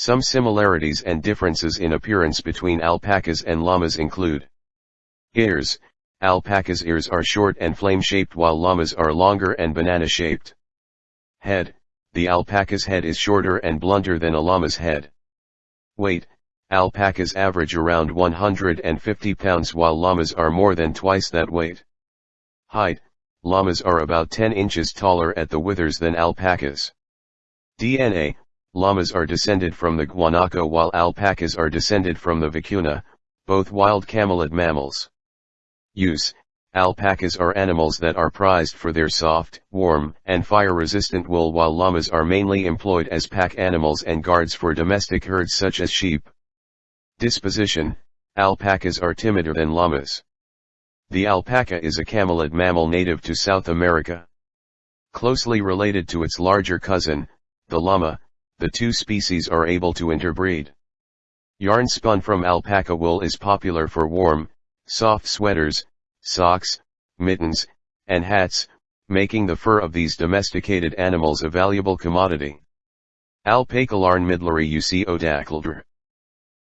Some similarities and differences in appearance between alpacas and llamas include Ears, alpaca's ears are short and flame-shaped while llamas are longer and banana-shaped. Head, the alpaca's head is shorter and blunter than a llama's head. Weight, alpacas average around 150 pounds while llamas are more than twice that weight. Height, llamas are about 10 inches taller at the withers than alpacas. DNA, llamas are descended from the guanaco while alpacas are descended from the vicuna, both wild camelid mammals. Use, alpacas are animals that are prized for their soft, warm, and fire-resistant wool while llamas are mainly employed as pack animals and guards for domestic herds such as sheep. Disposition, alpacas are timider than llamas. The alpaca is a camelid mammal native to South America. Closely related to its larger cousin, the llama, the two species are able to interbreed. Yarn spun from alpaca wool is popular for warm, soft sweaters, socks, mittens, and hats, making the fur of these domesticated animals a valuable commodity. Alpacalarn midleri uc odacaldra.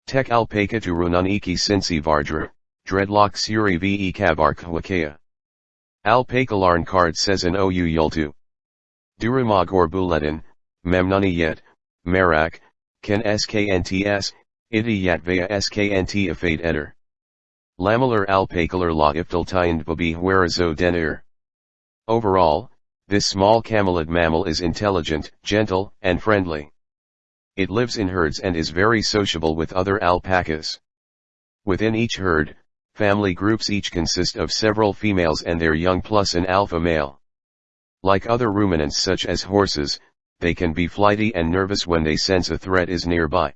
Tek alpaca tu runaniki sinsi vardra, dreadlock suri ve kabarkwakaya. Alpacalarn card says an ou yultu. Duramagor buletin, memnuni yet, Merak, Ken SKNTS, Iti Yatvaya SKNT Afate Eder. Lamellar alpacalar la iftaltiand babi huerazo denir. Overall, this small camelid mammal is intelligent, gentle, and friendly. It lives in herds and is very sociable with other alpacas. Within each herd, family groups each consist of several females and their young plus an alpha male. Like other ruminants such as horses, they can be flighty and nervous when they sense a threat is nearby.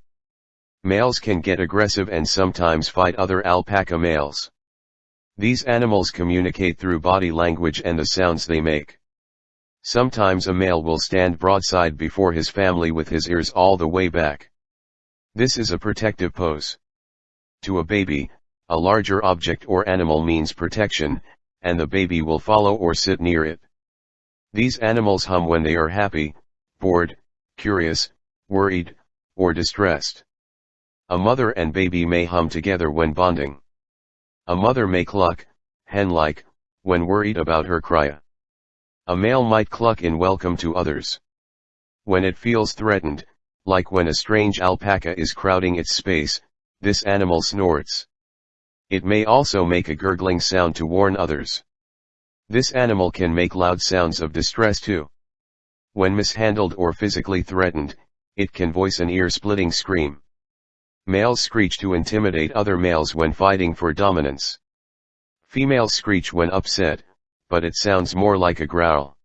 Males can get aggressive and sometimes fight other alpaca males. These animals communicate through body language and the sounds they make. Sometimes a male will stand broadside before his family with his ears all the way back. This is a protective pose. To a baby, a larger object or animal means protection, and the baby will follow or sit near it. These animals hum when they are happy, bored, curious, worried, or distressed. A mother and baby may hum together when bonding. A mother may cluck, hen-like, when worried about her cria. A male might cluck in welcome to others. When it feels threatened, like when a strange alpaca is crowding its space, this animal snorts. It may also make a gurgling sound to warn others. This animal can make loud sounds of distress too. When mishandled or physically threatened, it can voice an ear-splitting scream. Males screech to intimidate other males when fighting for dominance. Females screech when upset, but it sounds more like a growl.